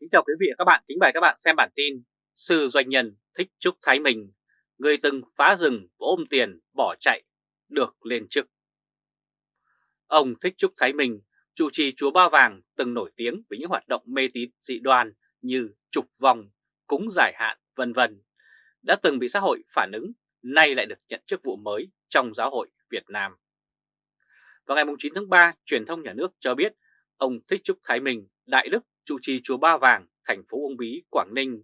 Kính chào quý vị và các bạn, kính mời các bạn xem bản tin Sư doanh nhân thích Trúc Thái Minh, người từng phá rừng ôm tiền bỏ chạy, được lên chức. Ông Thích Trúc Thái Minh, chủ trì Chúa Ba Vàng từng nổi tiếng với những hoạt động mê tín dị đoan như trục vòng, cúng giải hạn, vân vân, đã từng bị xã hội phản ứng, nay lại được nhận chức vụ mới trong giáo hội Việt Nam. Vào ngày 9 tháng 3, truyền thông nhà nước cho biết ông Thích Trúc Thái Minh, Đại Đức trụ trì Chùa Ba Vàng, thành phố Uông Bí, Quảng Ninh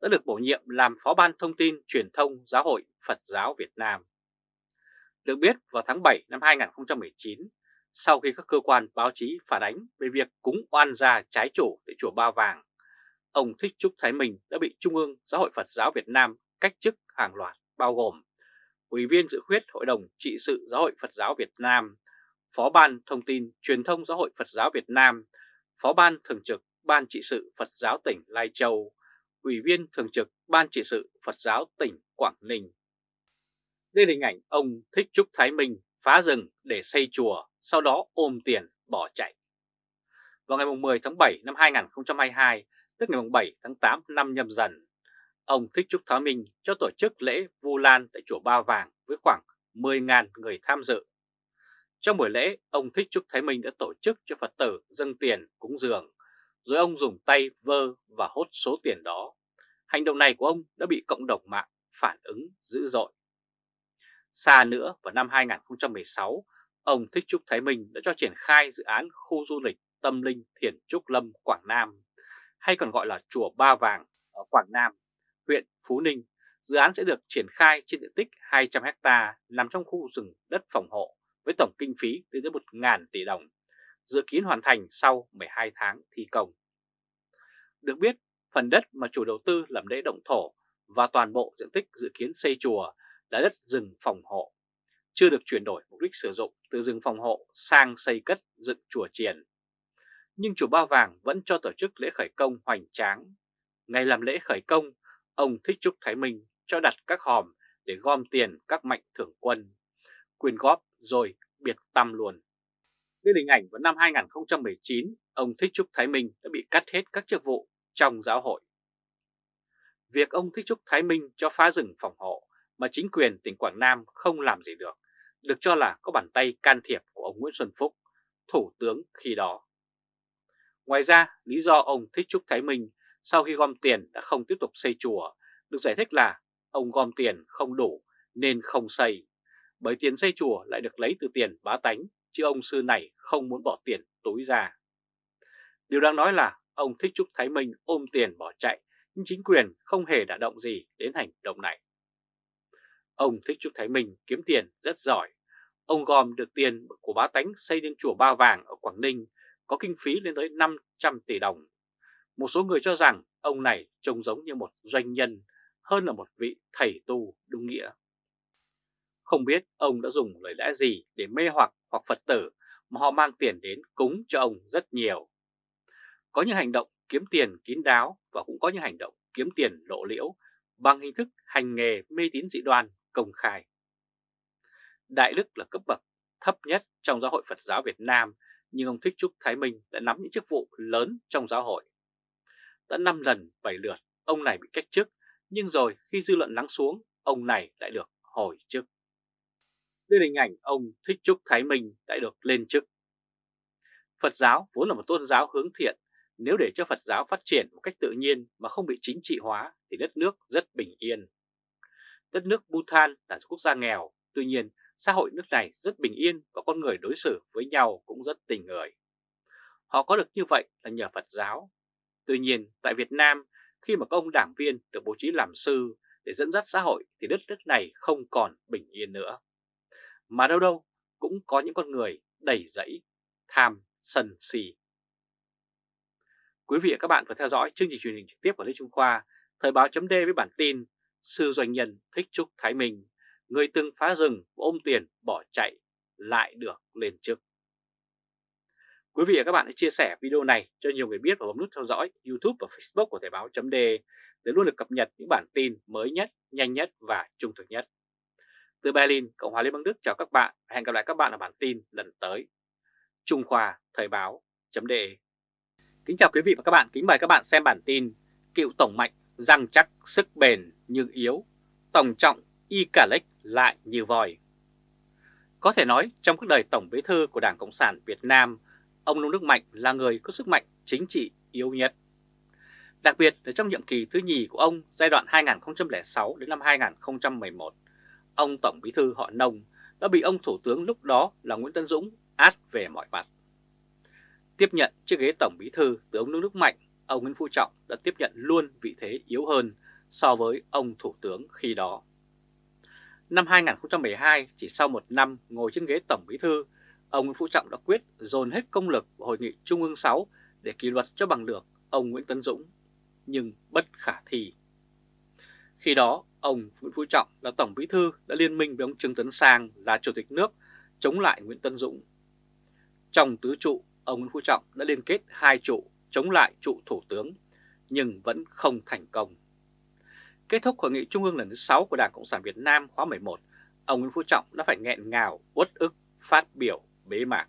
đã được bổ nhiệm làm Phó ban Thông tin Truyền thông Giáo hội Phật giáo Việt Nam. Được biết vào tháng 7 năm 2019, sau khi các cơ quan báo chí phản ánh về việc cúng oan gia trái chủ tại Chùa Ba Vàng, ông Thích Trúc Thái Minh đã bị Trung ương Giáo hội Phật giáo Việt Nam cách chức hàng loạt bao gồm Ủy viên dự khuyết Hội đồng trị sự Giáo hội Phật giáo Việt Nam, Phó ban Thông tin Truyền thông Giáo hội Phật giáo Việt Nam, Phó ban Thường trực Ban trị sự Phật giáo tỉnh Lai Châu, Ủy viên Thường trực Ban trị sự Phật giáo tỉnh Quảng Ninh. Đây là hình ảnh ông Thích Trúc Thái Minh phá rừng để xây chùa, sau đó ôm tiền bỏ chạy. Vào ngày 10 tháng 7 năm 2022, tức ngày 7 tháng 8 năm nhâm dần, ông Thích Trúc Thái Minh cho tổ chức lễ Vu Lan tại chùa Ba Vàng với khoảng 10.000 người tham dự. Trong buổi lễ, ông Thích Trúc Thái Minh đã tổ chức cho Phật tử dâng tiền cúng dường rồi ông dùng tay vơ và hốt số tiền đó. Hành động này của ông đã bị cộng đồng mạng phản ứng dữ dội. Xa nữa vào năm 2016, ông Thích Trúc Thái Minh đã cho triển khai dự án khu du lịch tâm linh Thiền Trúc Lâm Quảng Nam, hay còn gọi là Chùa Ba Vàng ở Quảng Nam, huyện Phú Ninh. Dự án sẽ được triển khai trên diện tích 200 ha nằm trong khu rừng đất phòng hộ với tổng kinh phí lên tới 1.000 tỷ đồng dự kiến hoàn thành sau 12 tháng thi công. Được biết, phần đất mà chủ đầu tư làm lễ động thổ và toàn bộ diện tích dự kiến xây chùa là đất rừng phòng hộ, chưa được chuyển đổi mục đích sử dụng từ rừng phòng hộ sang xây cất dựng chùa triền. Nhưng chùa Ba Vàng vẫn cho tổ chức lễ khởi công hoành tráng. Ngày làm lễ khởi công, ông Thích Trúc Thái Minh cho đặt các hòm để gom tiền các mạnh thưởng quân, quyên góp rồi biệt tâm luôn đến hình ảnh vào năm 2019, ông Thích Trúc Thái Minh đã bị cắt hết các chức vụ trong giáo hội. Việc ông Thích Trúc Thái Minh cho phá rừng phòng hộ mà chính quyền tỉnh Quảng Nam không làm gì được, được cho là có bàn tay can thiệp của ông Nguyễn Xuân Phúc, thủ tướng khi đó. Ngoài ra, lý do ông Thích Trúc Thái Minh sau khi gom tiền đã không tiếp tục xây chùa được giải thích là ông gom tiền không đủ nên không xây, bởi tiền xây chùa lại được lấy từ tiền bá tánh chứ ông sư này không muốn bỏ tiền túi ra. Điều đáng nói là ông Thích Trúc Thái Minh ôm tiền bỏ chạy, nhưng chính quyền không hề đả động gì đến hành động này. Ông Thích Trúc Thái Minh kiếm tiền rất giỏi. Ông gom được tiền của bá tánh xây nên chùa Ba Vàng ở Quảng Ninh, có kinh phí lên tới 500 tỷ đồng. Một số người cho rằng ông này trông giống như một doanh nhân hơn là một vị thầy tu đúng nghĩa. Không biết ông đã dùng lời lẽ gì để mê hoặc hoặc Phật tử mà họ mang tiền đến cúng cho ông rất nhiều. Có những hành động kiếm tiền kín đáo và cũng có những hành động kiếm tiền lộ liễu bằng hình thức hành nghề mê tín dị đoan công khai. Đại đức là cấp bậc thấp nhất trong giáo hội Phật giáo Việt Nam, nhưng ông Thích Trúc Thái Minh đã nắm những chức vụ lớn trong giáo hội. Đã 5 lần 7 lượt, ông này bị cách chức, nhưng rồi khi dư luận lắng xuống, ông này lại được hồi chức. Đây là hình ảnh ông Thích Trúc Thái Minh đã được lên chức. Phật giáo vốn là một tôn giáo hướng thiện, nếu để cho Phật giáo phát triển một cách tự nhiên mà không bị chính trị hóa thì đất nước rất bình yên. Đất nước Bhutan là quốc gia nghèo, tuy nhiên xã hội nước này rất bình yên và con người đối xử với nhau cũng rất tình người. Họ có được như vậy là nhờ Phật giáo. Tuy nhiên tại Việt Nam khi mà các ông đảng viên được bố trí làm sư để dẫn dắt xã hội thì đất nước này không còn bình yên nữa. Mà đâu đâu cũng có những con người đầy dẫy, tham, sân si. Quý vị và các bạn vừa theo dõi chương trình truyền hình trực tiếp của Lê Trung Khoa, Thời báo chấm với bản tin Sư doanh nhân Thích Trúc Thái Minh, người từng phá rừng ôm tiền bỏ chạy lại được lên chức. Quý vị và các bạn hãy chia sẻ video này cho nhiều người biết và bấm nút theo dõi YouTube và Facebook của Thời báo chấm để luôn được cập nhật những bản tin mới nhất, nhanh nhất và trung thực nhất. Từ Berlin, Cộng hòa Liên bang Đức chào các bạn và hẹn gặp lại các bạn ở bản tin lần tới. Trung Khoa Thời báo .de Kính chào quý vị và các bạn, kính mời các bạn xem bản tin Cựu Tổng Mạnh răng chắc sức bền nhưng yếu, Tổng Trọng y cả lếch lại như vòi. Có thể nói trong cuộc đời Tổng Bí thư của Đảng Cộng sản Việt Nam, ông Nông Đức Mạnh là người có sức mạnh chính trị yếu nhất. Đặc biệt là trong nhiệm kỳ thứ nhì của ông giai đoạn 2006 đến năm 2011, ông Tổng Bí thư họ Nông đã bị ông Thủ tướng lúc đó là Nguyễn Tân Dũng át về mọi mặt. Tiếp nhận chiếc ghế Tổng Bí thư từ ông Nông Đức Mạnh, ông Nguyễn Phú Trọng đã tiếp nhận luôn vị thế yếu hơn so với ông Thủ tướng khi đó. Năm 2012, chỉ sau một năm ngồi trên ghế Tổng Bí thư, ông Nguyễn Phú Trọng đã quyết dồn hết công lực vào Hội nghị Trung ương 6 để kỷ luật cho bằng được ông Nguyễn Tấn Dũng, nhưng bất khả thi. Khi đó, ông Nguyễn Phú Trọng là Tổng Bí thư đã liên minh với ông Trương Tấn Sang là Chủ tịch nước chống lại Nguyễn Tân Dũng. Trong tứ trụ, ông Nguyễn Phú Trọng đã liên kết hai trụ chống lại trụ Thủ tướng, nhưng vẫn không thành công. Kết thúc Hội nghị Trung ương lần thứ 6 của Đảng Cộng sản Việt Nam khóa 11, ông Nguyễn Phú Trọng đã phải nghẹn ngào, uất ức, phát biểu bế mạc.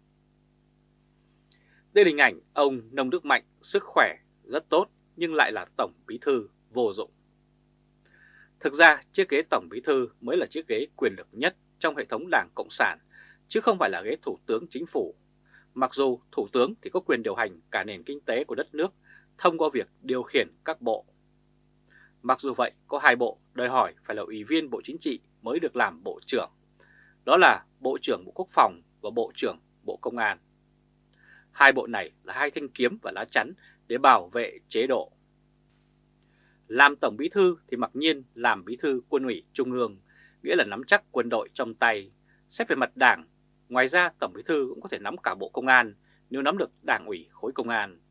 Đây là hình ảnh ông Nông Đức Mạnh sức khỏe rất tốt nhưng lại là Tổng Bí Thư vô dụng. Thực ra chiếc ghế Tổng Bí Thư mới là chiếc ghế quyền lực nhất trong hệ thống Đảng Cộng sản chứ không phải là ghế Thủ tướng Chính phủ. Mặc dù Thủ tướng thì có quyền điều hành cả nền kinh tế của đất nước thông qua việc điều khiển các bộ. Mặc dù vậy, có hai bộ đòi hỏi phải là Ủy viên Bộ Chính trị mới được làm Bộ trưởng. Đó là Bộ trưởng Bộ Quốc phòng và Bộ trưởng Bộ Công an. Hai bộ này là hai thanh kiếm và lá chắn để bảo vệ chế độ. Làm Tổng Bí Thư thì mặc nhiên làm Bí Thư Quân ủy Trung ương, nghĩa là nắm chắc quân đội trong tay. Xét về mặt đảng, ngoài ra Tổng Bí Thư cũng có thể nắm cả Bộ Công an nếu nắm được đảng ủy khối công an.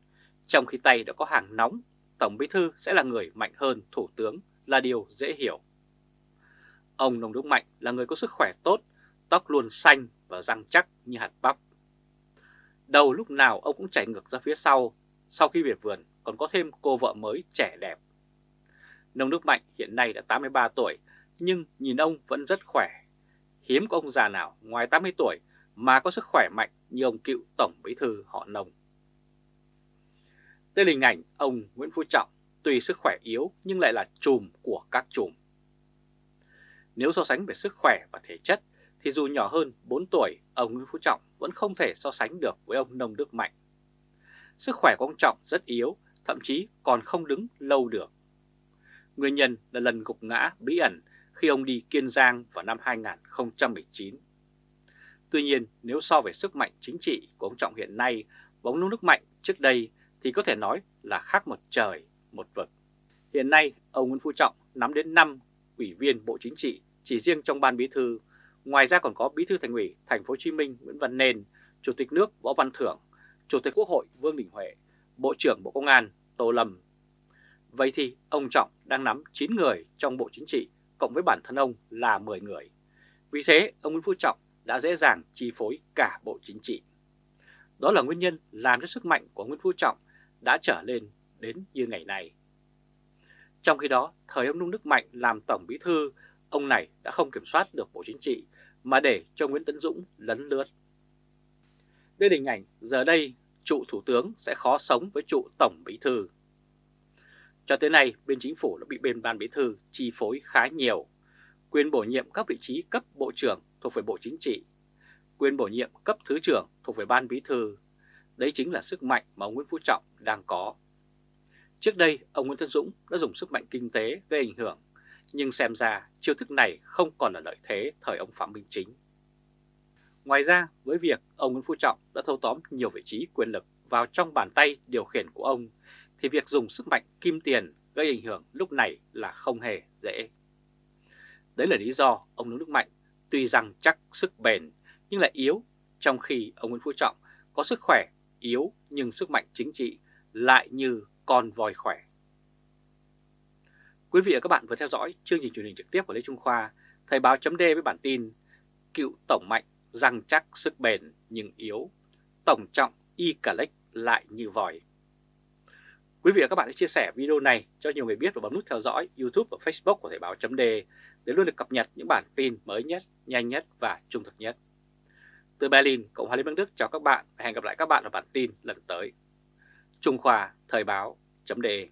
Trong khi tay đã có hàng nóng, Tổng Bí Thư sẽ là người mạnh hơn Thủ tướng là điều dễ hiểu. Ông Nông Đức Mạnh là người có sức khỏe tốt, tóc luôn xanh và răng chắc như hạt bắp. Đầu lúc nào ông cũng chảy ngược ra phía sau, sau khi về vườn còn có thêm cô vợ mới trẻ đẹp. Nông Đức Mạnh hiện nay đã 83 tuổi, nhưng nhìn ông vẫn rất khỏe. Hiếm có ông già nào ngoài 80 tuổi mà có sức khỏe mạnh như ông cựu Tổng Bí Thư họ Nông. Đây là hình ảnh ông Nguyễn Phú Trọng, tuy sức khỏe yếu nhưng lại là chùm của các chùm. Nếu so sánh về sức khỏe và thể chất thì dù nhỏ hơn 4 tuổi, ông Nguyễn Phú Trọng vẫn không thể so sánh được với ông Nông Đức Mạnh. Sức khỏe của ông Trọng rất yếu, thậm chí còn không đứng lâu được. Nguyên nhân là lần gục ngã bí ẩn khi ông đi Kiên Giang vào năm 2019. Tuy nhiên, nếu so về sức mạnh chính trị của ông Trọng hiện nay và ông nước Mạnh trước đây thì có thể nói là khác một trời, một vực. Hiện nay, ông Nguyễn Phú Trọng nắm đến 5 ủy viên Bộ Chính trị chỉ riêng trong ban bí thư Ngoài ra còn có Bí thư Thành ủy Thành phố Hồ Chí Minh Nguyễn Văn Nên, Chủ tịch nước Võ Văn Thưởng, Chủ tịch Quốc hội Vương Đình Huệ, Bộ trưởng Bộ Công an Tô Lâm. Vậy thì ông Trọng đang nắm 9 người trong Bộ Chính trị cộng với bản thân ông là 10 người. Vì thế ông Nguyễn Phú Trọng đã dễ dàng chi phối cả Bộ Chính trị. Đó là nguyên nhân làm cho sức mạnh của Nguyễn Phú Trọng đã trở lên đến như ngày nay. Trong khi đó, thời ông Nông Đức Mạnh làm Tổng Bí Thư, ông này đã không kiểm soát được Bộ Chính trị mà để cho Nguyễn Tấn Dũng lấn lướt. Đây là hình ảnh giờ đây trụ Thủ tướng sẽ khó sống với trụ Tổng Bí Thư. Cho tới nay, bên chính phủ đã bị bên ban Bí Thư chi phối khá nhiều. Quyền bổ nhiệm các vị trí cấp Bộ trưởng thuộc về Bộ Chính trị, quyền bổ nhiệm cấp Thứ trưởng thuộc về Ban Bí Thư. Đấy chính là sức mạnh mà ông Nguyễn Phú Trọng đang có. Trước đây, ông Nguyễn Tân Dũng đã dùng sức mạnh kinh tế gây ảnh hưởng nhưng xem ra chiêu thức này không còn là lợi thế thời ông Phạm Minh Chính. Ngoài ra, với việc ông Nguyễn Phú Trọng đã thâu tóm nhiều vị trí quyền lực vào trong bàn tay điều khiển của ông, thì việc dùng sức mạnh kim tiền gây ảnh hưởng lúc này là không hề dễ. Đấy là lý do ông Nguyễn Đức Mạnh tuy rằng chắc sức bền nhưng lại yếu, trong khi ông Nguyễn Phú Trọng có sức khỏe yếu nhưng sức mạnh chính trị lại như con voi khỏe. Quý vị và các bạn vừa theo dõi chương trình truyền hình trực tiếp của Lê Trung Khoa, Thời báo chấm với bản tin Cựu Tổng Mạnh răng chắc sức bền nhưng yếu, Tổng Trọng y cả lại như vòi. Quý vị và các bạn hãy chia sẻ video này cho nhiều người biết và bấm nút theo dõi YouTube và Facebook của Thời báo chấm để luôn được cập nhật những bản tin mới nhất, nhanh nhất và trung thực nhất. Từ Berlin, Cộng hòa Liên bang Đức chào các bạn và hẹn gặp lại các bạn ở bản tin lần tới. Trung Khoa Thời báo .de